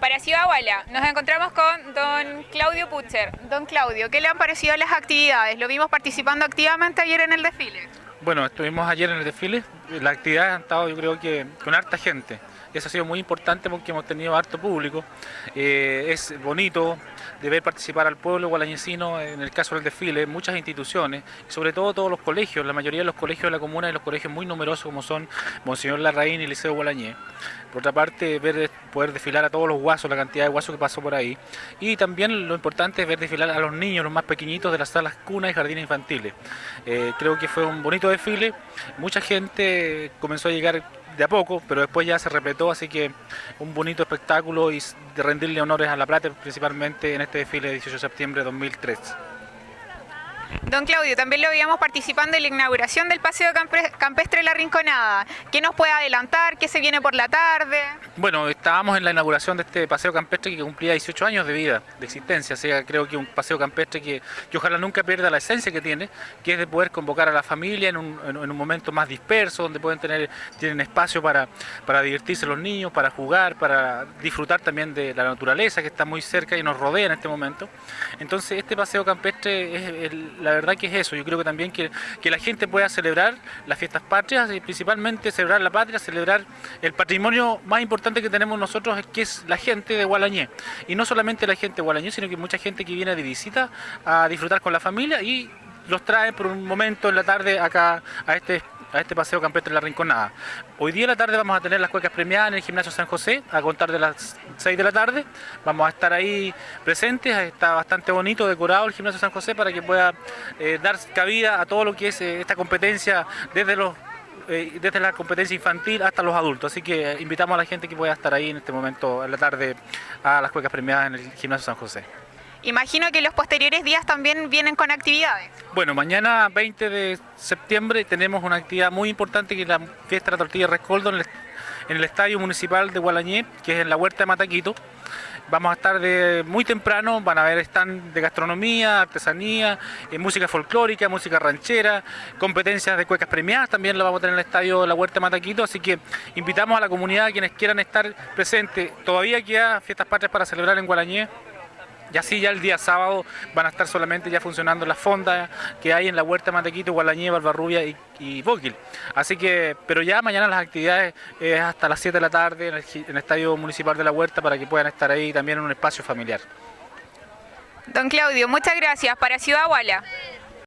Para Ciudad nos encontramos con don Claudio Pucher. Don Claudio, ¿qué le han parecido las actividades? Lo vimos participando activamente ayer en el desfile. Bueno, estuvimos ayer en el desfile, las actividades han estado yo creo que con harta gente. Eso ha sido muy importante porque hemos tenido harto público. Eh, es bonito de ver participar al pueblo gualañecino, en el caso del desfile, muchas instituciones, sobre todo todos los colegios, la mayoría de los colegios de la comuna y los colegios muy numerosos como son Monseñor Larraín y Liceo Gualañé. Por otra parte, ver, poder desfilar a todos los guasos, la cantidad de guasos que pasó por ahí. Y también lo importante es ver desfilar a los niños, los más pequeñitos de las salas cunas y jardines infantiles. Eh, creo que fue un bonito desfile, mucha gente comenzó a llegar de a poco, pero después ya se repletó, así que un bonito espectáculo y de rendirle honores a La Plata, principalmente en este desfile de 18 de septiembre de 2003. Don Claudio, también lo veíamos participando en la inauguración del Paseo Campestre La Rinconada. ¿Qué nos puede adelantar? ¿Qué se viene por la tarde? Bueno, estábamos en la inauguración de este Paseo Campestre que cumplía 18 años de vida, de existencia. O sea, creo que un Paseo Campestre que, ojalá nunca pierda la esencia que tiene, que es de poder convocar a la familia en un, momento más disperso, donde pueden tener tienen espacio para, para divertirse los niños, para jugar, para disfrutar también de la naturaleza que está muy cerca y nos rodea en este momento. Entonces, este Paseo Campestre es el la verdad que es eso, yo creo que también que, la gente pueda celebrar las fiestas patrias y principalmente celebrar la patria, celebrar el patrimonio más importante que tenemos nosotros, que es la gente de Gualañé. Y no solamente la gente de Gualañé, sino que mucha gente que viene de visita a disfrutar con la familia y los trae por un momento en la tarde acá a este a este paseo campestre de la Rinconada. Hoy día en la tarde vamos a tener las cuecas premiadas en el gimnasio San José, a contar de las 6 de la tarde. Vamos a estar ahí presentes, está bastante bonito, decorado el gimnasio San José para que pueda eh, dar cabida a todo lo que es eh, esta competencia desde los eh, desde la competencia infantil hasta los adultos. Así que invitamos a la gente que pueda estar ahí en este momento, en la tarde, a las cuecas premiadas en el gimnasio San José. Imagino que los posteriores días también vienen con actividades. Bueno, mañana 20 de septiembre tenemos una actividad muy importante que es la fiesta de la tortilla Rescoldo en el, Estadio Municipal de Gualañé, que es en la Huerta de Mataquito. Vamos a estar de muy temprano, van a haber stand de gastronomía, artesanía, eh, música folclórica, música ranchera, competencias de cuecas premiadas, también lo vamos a tener en el estadio la Huerta de Mataquito, así que invitamos a la comunidad, a quienes quieran estar presentes. Todavía queda fiestas patrias para celebrar en Gualañé, y así ya el día sábado van a estar solamente ya funcionando las fondas que hay en la Huerta Matequito, Gualañé, Barbarrubia y, y Bóquil. Así que, pero ya mañana las actividades es hasta las 7 de la tarde en el, Estadio Municipal de la Huerta para que puedan estar ahí también en un espacio familiar. Don Claudio, muchas gracias. Para Ciudad Guala.